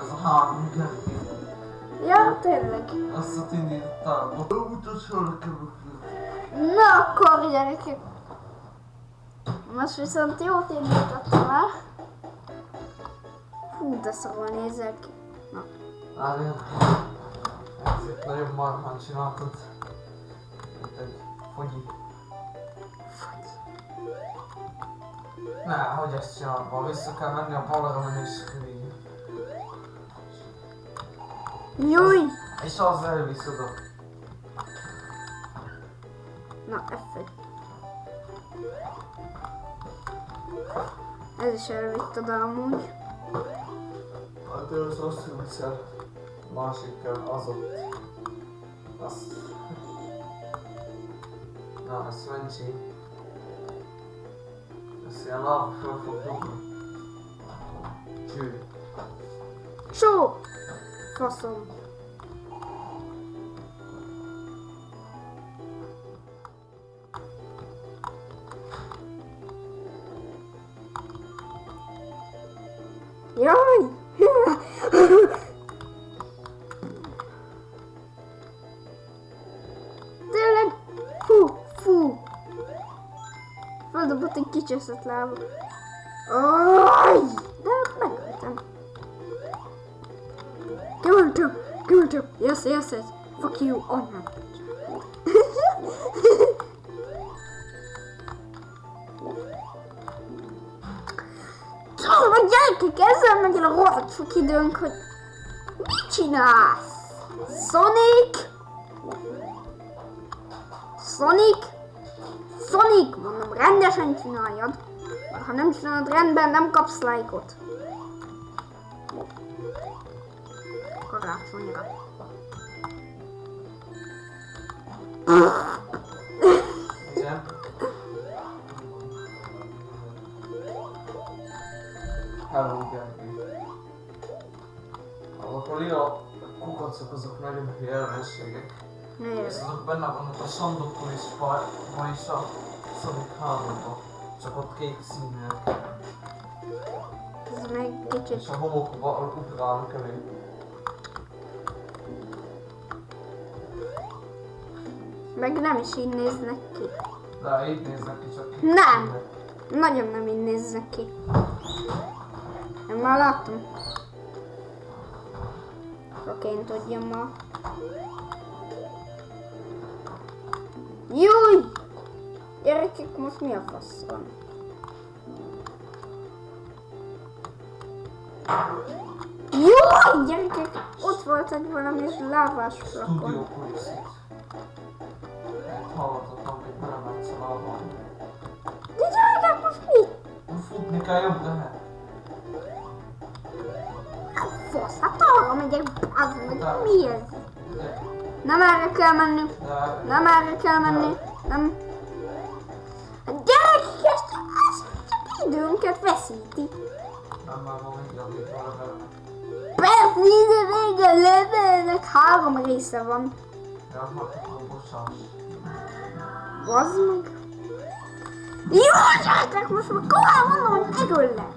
Ez a három. Ja, tényleg. Azt a indítottál. Mutatsz nekem. Na akkor gyerekek. Most viszont jót indítottam el. Hú, de szarul nézek ki. Na. Várjál. Ez itt nagyon marhán csináltad. Mint egy fogyi. Ne, hogy ezt csinálva? Vissza kell menni a balra menni screen. Júj! És az elvisz oda. Na, F1. Ez is elvitt oda amúgy. Hát ő az rosszul viszel. Másik kell az ott. Az. Na, ez Svencsi. Ez ilyen láb föl Földobott egy kicseszett lába. Aj! De megöltem. It to. Yes, yes, yes. Fuck you, oh. Tudom, a gyerekek, ezzel megy el a rohadt sok időnk, hogy mit csinálsz? Sonic? Sonic? Sonic, mondom, rendesen csináljad. Mert ha nem csinálod rendben, nem kapsz lájkot. Karácsonyra. Hello, gyerekek. Azok a kukacok azok nagyon hülye ellenségek. Miért? Azok benne vannak a Sandokon is, vagyis a Sonic 3-ban. Csak ott kék színűek. Ez meg kicsit. És a homokba ugrálnak elé. Meg nem is így néznek ki. De így néznek ki csak kék Nem. színűek. Nagyon nem így néznek ki. Én már láttam. Csak én tudjam ma. Júj! Gyerekek, most mi a fasz van? Júj! Gyerekek, ott volt egy valami lávás flakon. Lábban. De gyerekek, most mi? Futni kell jobb lehet. Fasz, hát arra megyek, az meg mi ez? Nem erre kell menni. Nem erre kell menni. Nem. Időnket veszíti. Persze, a levelnek három része van. Hát. Bazd meg. Jó, gyerekek, most már komolyan mondom, hogy megöllek.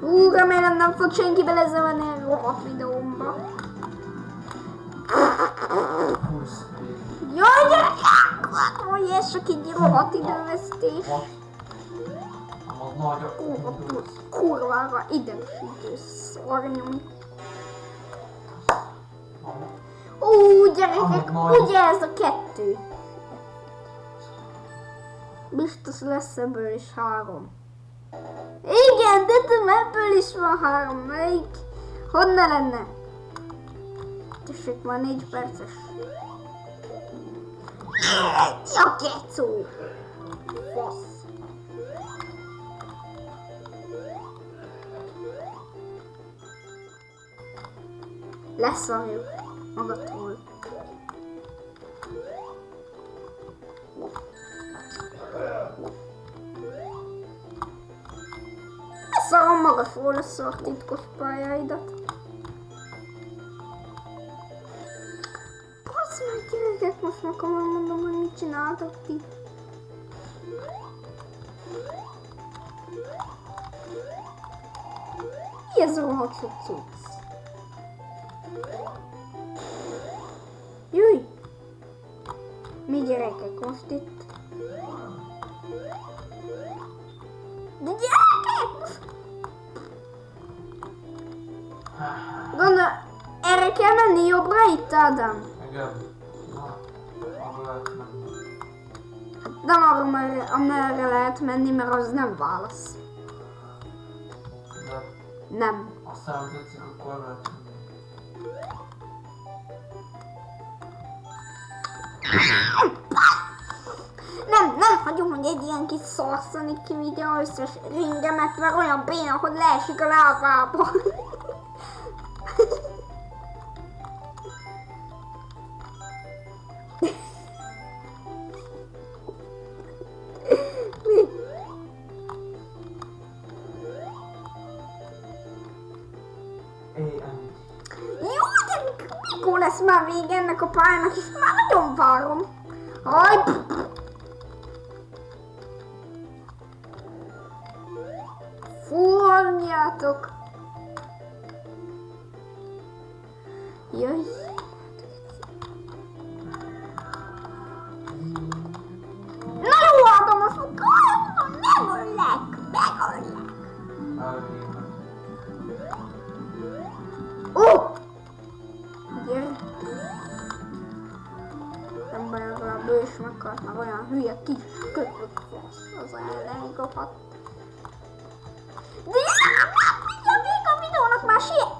Hú, remélem nem fog senki belezavarni a rohadt videómba. Jaj, gyerekek! Hogy ez csak egy rohadt idővesztés. Nagy a Kurva, kurvára idegesítő szornyom. Ó, gyerekek, ugye ez a kettő? Biztos lesz ebből is három. Igen, de tudom, ebből is van három. Melyik? Honnan lenne? Tessék, már négy perces. Ja, kecó! Fasz. Leszarjuk magadról. Leszarom magadról a szar titkos pályáidat. Basz meg gyerekek, most már komolyan mondom, hogy mit csináltok ti. Mi ez a rohadt cucc? Jöjj! Mi gyerekek most itt? De gyerekek! Gondol, erre kell menni jobbra itt, Ádám? Igen. Nem arra, amerre, lehet menni, mert az nem válasz. De Nem. aztán tetszik, akkor lehet. Nem, nem hagyom, hogy egy ilyen kis szarszani kivigye az összes ringemet, mert olyan béna, hogy leesik a lábába. Lesz már vége ennek a pályának, és már nagyon várom. Aj, Fúrjátok! Jöjj! Meghalt, meg olyan hülye kis köpök fasz, az ellen kaphat. De mindjárt vége a videónak már siet!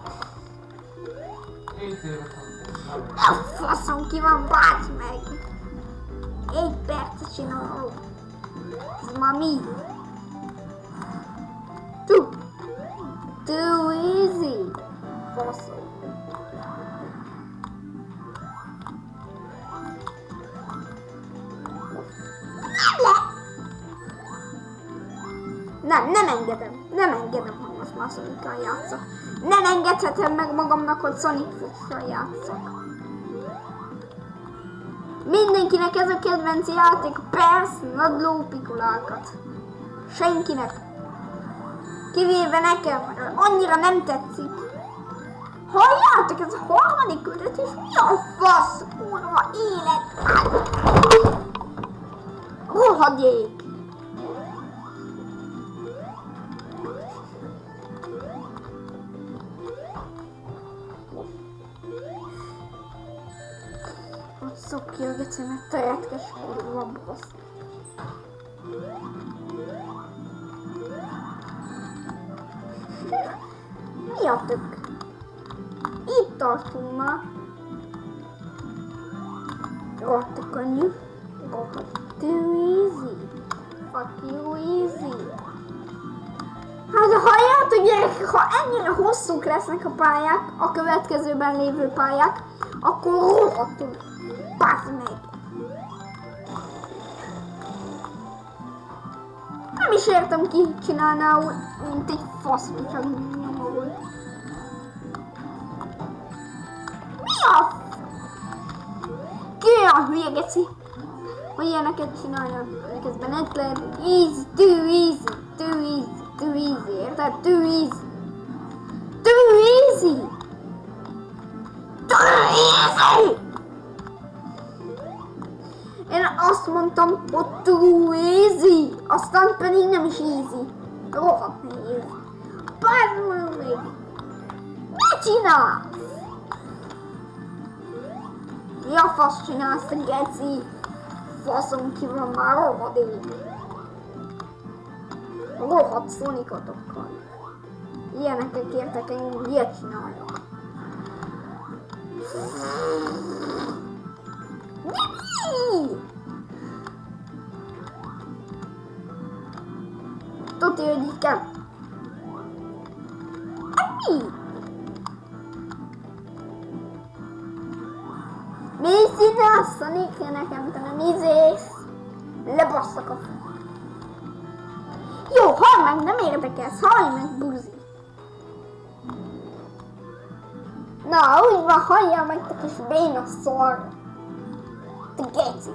A faszom ki van, bács meg! Egy percet csinálok. Ez már mi? Too, too easy. Faszom. Nem, nem engedem. Nem engedem, hogy most már Sonic-kal játszok. Nem engedhetem meg magamnak, hogy Sonic Fox-kal játszok. Mindenkinek ez a kedvenc játék, persze, nagy lópikulákat. Senkinek. Kivéve nekem, annyira nem tetszik. Halljátok, ez a harmadik küldetés, mi a fasz, kurva élet? Rohadék! Hogy szokja a gecimet, te retkes kurva basz. Mi a tök? Itt tartunk már. Rohadt könnyű. Too easy. Fuck you easy. Hát halljátok gyerekek, ha ennyire hosszúk lesznek a pályák, a következőben lévő pályák, akkor rohadtul. Bazd meg. Nem is értem ki csinálná úgy, mint egy fasz, nyoma volt. Mi a. Ki olyan hülye geci, hogy ilyeneket csinálja, miközben lehet easy, too easy, too easy, too easy, érted? Too easy. Too easy! Too easy! Én azt mondtam, hogy too easy, aztán pedig nem is easy. Rohadt nehéz. Meg még! Mit csinálsz? Mi a fasz csinálsz, geci? Faszom ki már rohadék. Rohadt szonikotokkal. Ilyenekkel kértek engem, ilyet csináljak. Tuti, hogy így kell. Sonic, nekem nem izész. Lebasszak a f... Jó, hall meg, nem érdekelsz, hallj meg, buzi. Na, úgy van, halljál meg, te kis béna szar. Te geci.